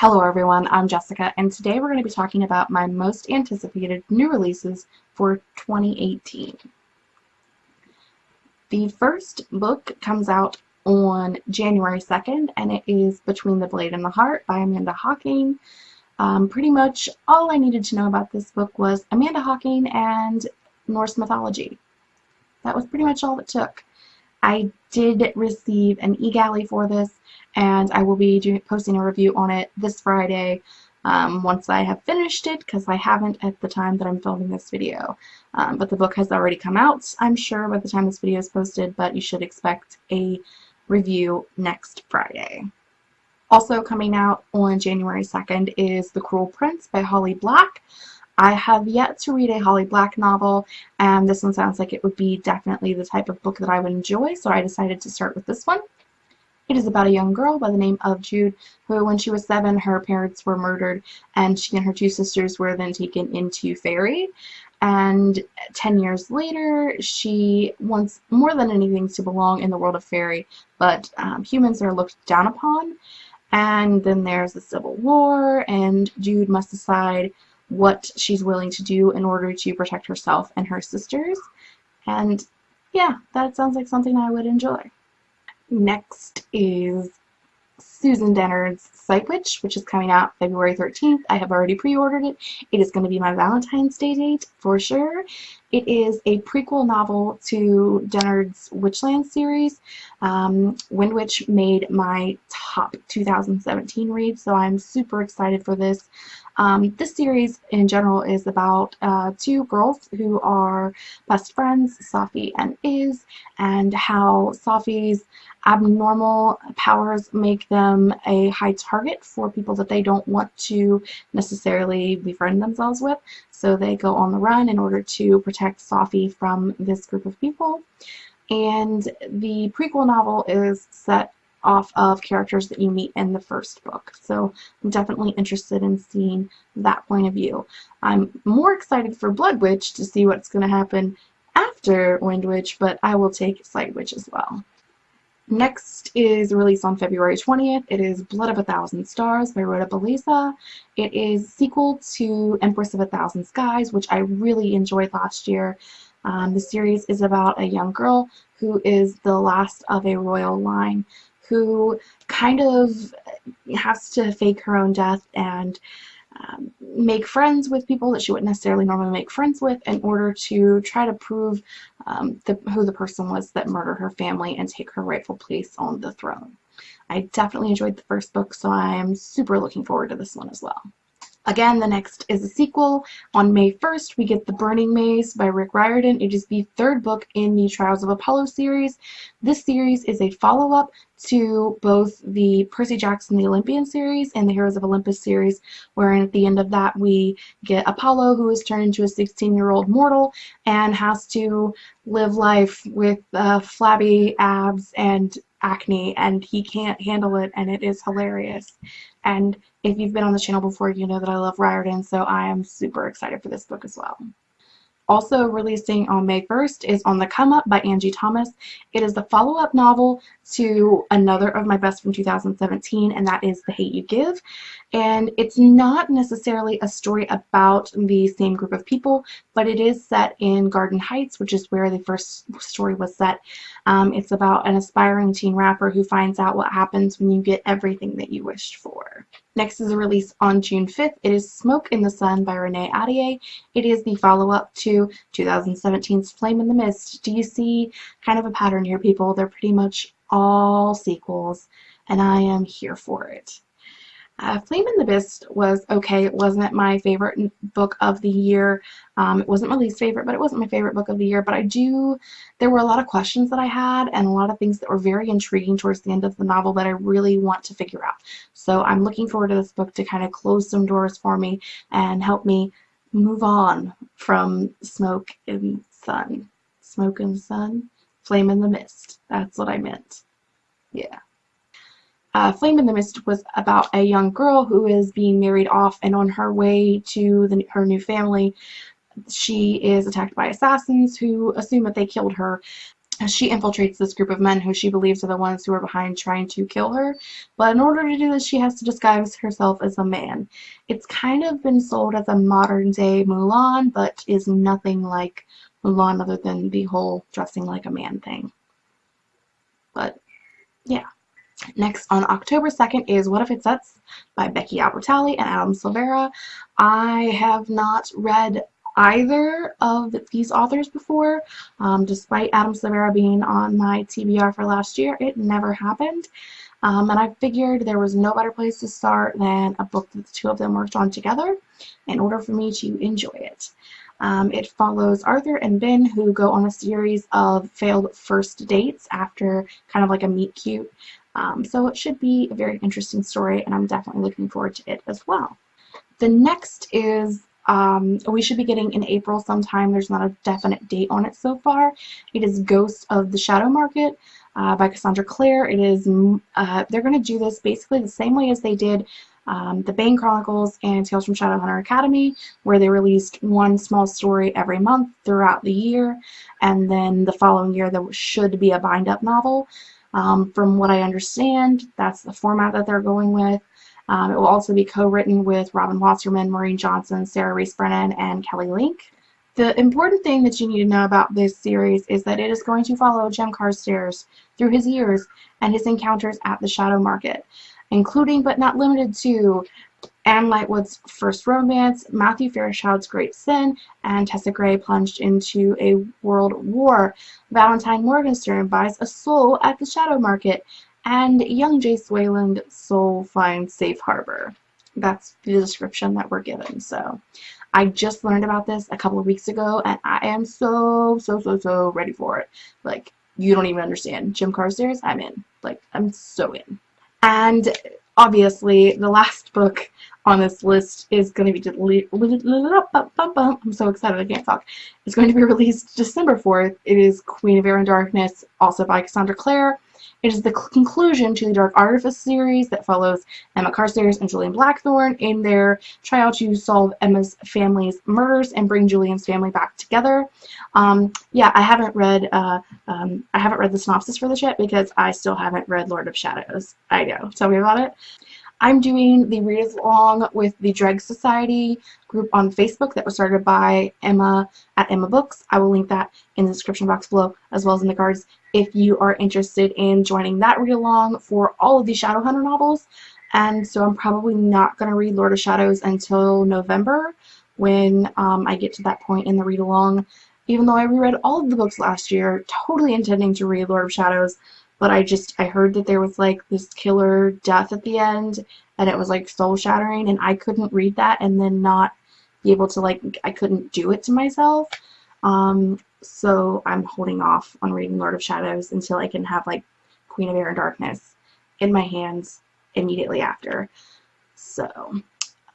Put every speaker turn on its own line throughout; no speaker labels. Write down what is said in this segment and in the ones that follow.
Hello everyone, I'm Jessica, and today we're going to be talking about my most anticipated new releases for 2018. The first book comes out on January 2nd, and it is Between the Blade and the Heart by Amanda Hocking. Um, pretty much all I needed to know about this book was Amanda Hocking and Norse mythology. That was pretty much all it took. I did receive an e-galley for this, and I will be doing, posting a review on it this Friday um, once I have finished it, because I haven't at the time that I'm filming this video. Um, but the book has already come out, I'm sure, by the time this video is posted, but you should expect a review next Friday. Also coming out on January 2nd is The Cruel Prince by Holly Black. I have yet to read a Holly Black novel, and this one sounds like it would be definitely the type of book that I would enjoy, so I decided to start with this one. It is about a young girl by the name of Jude, who when she was seven, her parents were murdered, and she and her two sisters were then taken into Faerie. And 10 years later, she wants more than anything to belong in the world of Faerie, but um, humans are looked down upon. And then there's the Civil War, and Jude must decide what she's willing to do in order to protect herself and her sisters. And yeah, that sounds like something I would enjoy. Next is Susan Dennard's Sight Witch, which is coming out February 13th. I have already pre-ordered it. It is going to be my Valentine's Day date for sure. It is a prequel novel to Dennard's Witchland series. Um, Wind Witch made my top 2017 read, so I'm super excited for this. Um, this series in general is about uh, two girls who are best friends, Safi and Iz, and how Safi's abnormal powers make them a high target for people that they don't want to necessarily befriend themselves with. So they go on the run in order to protect Safi from this group of people. And the prequel novel is set off of characters that you meet in the first book. So I'm definitely interested in seeing that point of view. I'm more excited for Blood Witch to see what's going to happen after Wind Witch, but I will take Sight Witch as well. Next is released on February 20th. It is Blood of a Thousand Stars by Rhoda Belleza. It is sequel to Empress of a Thousand Skies, which I really enjoyed last year. Um, the series is about a young girl who is the last of a royal line who kind of has to fake her own death and um, make friends with people that she wouldn't necessarily normally make friends with in order to try to prove um, the, who the person was that murdered her family and take her rightful place on the throne. I definitely enjoyed the first book, so I'm super looking forward to this one as well. Again, the next is a sequel. On May 1st, we get The Burning Maze by Rick Riordan. It is the third book in the Trials of Apollo series. This series is a follow-up to both the Percy Jackson the Olympian series and the Heroes of Olympus series, wherein at the end of that we get Apollo, who is turned into a 16-year-old mortal and has to live life with uh, flabby abs and acne, and he can't handle it, and it is hilarious. And if you've been on the channel before, you know that I love Riordan, so I am super excited for this book as well. Also releasing on May 1st is On the Come Up by Angie Thomas. It is the follow-up novel to another of my best from 2017, and that is The Hate You Give. And it's not necessarily a story about the same group of people, but it is set in Garden Heights, which is where the first story was set. Um, it's about an aspiring teen rapper who finds out what happens when you get everything that you wished for. Next is a release on June 5th. It is Smoke in the Sun by Renee Ahdieh. It is the follow-up to 2017's Flame in the Mist. Do you see kind of a pattern here, people? They're pretty much all sequels, and I am here for it. Uh, Flame in the Mist was okay. It wasn't my favorite book of the year. Um, it wasn't my least favorite, but it wasn't my favorite book of the year. But I do, there were a lot of questions that I had and a lot of things that were very intriguing towards the end of the novel that I really want to figure out. So I'm looking forward to this book to kind of close some doors for me and help me move on from Smoke and Sun. Smoke and Sun? Flame in the Mist. That's what I meant. Yeah. Uh, Flame in the Mist was about a young girl who is being married off and on her way to the, her new family she is attacked by assassins who assume that they killed her she infiltrates this group of men who she believes are the ones who are behind trying to kill her. But in order to do this, she has to disguise herself as a man. It's kind of been sold as a modern day Mulan, but is nothing like Mulan other than the whole dressing like a man thing. But yeah. Next on October 2nd is What If It's Us by Becky Albertalli and Adam Silvera. I have not read either of these authors before. Um, despite Adam Silvera being on my TBR for last year, it never happened. Um, and I figured there was no better place to start than a book that the two of them worked on together in order for me to enjoy it. Um, it follows Arthur and Ben who go on a series of failed first dates after kind of like a meet cute. Um, so it should be a very interesting story and I'm definitely looking forward to it as well. The next is um, we should be getting in April sometime. There's not a definite date on it so far. It is Ghost of the Shadow Market uh, by Cassandra Clare. It is uh, they're going to do this basically the same way as they did um, the Bane Chronicles and Tales from Shadowhunter Academy, where they released one small story every month throughout the year, and then the following year there should be a bind-up novel. Um, from what I understand, that's the format that they're going with. Um, it will also be co-written with Robin Wasserman, Maureen Johnson, Sarah Rees Brennan, and Kelly Link. The important thing that you need to know about this series is that it is going to follow Jem Carstairs through his years and his encounters at the Shadow Market, including but not limited to Anna Lightwood's first romance, Matthew Fairchild's great sin, and Tessa Gray plunged into a world war. Valentine Morgenstern buys a soul at the Shadow Market, and young Jace Wayland soul finds safe harbor. That's the description that we're given. So I just learned about this a couple of weeks ago and I am so, so, so, so ready for it. Like, you don't even understand. Jem Carstairs, I'm in. Like, I'm so in. And obviously, the last book on this list is going to be I'm so excited I can't talk. It's going to be released December 4th. It is Queen of Air and Darkness, also by Cassandra Clare. It is the conclusion to the Dark Artifice series that follows Emma Carstairs and Julian Blackthorn in their trial to solve Emma's family's murders and bring Julian's family back together. Um, yeah, I haven't read uh, um, I haven't read the synopsis for this yet because I still haven't read Lord of Shadows. I know. Tell me about it. I'm doing the read along with the Dreg Society group on Facebook that was started by Emma at Emma Books. I will link that in the description box below as well as in the cards if you are interested in joining that read along for all of the Shadowhunter novels. And so I'm probably not going to read Lord of Shadows until November when um, I get to that point in the read along. Even though I reread all of the books last year, totally intending to read Lord of Shadows, but I just I heard that there was like this killer death at the end and it was like soul shattering and I couldn't read that and then not be able to like I couldn't do it to myself. Um, so I'm holding off on reading Lord of Shadows until I can have like Queen of Air and Darkness in my hands immediately after. So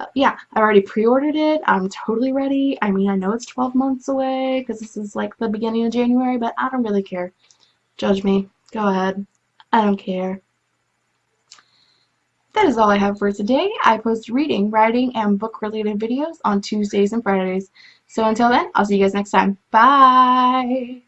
uh, yeah I already pre-ordered it. I'm totally ready. I mean I know it's 12 months away because this is like the beginning of January but I don't really care. Judge me Go ahead. I don't care. That is all I have for today. I post reading, writing, and book-related videos on Tuesdays and Fridays. So until then, I'll see you guys next time. Bye!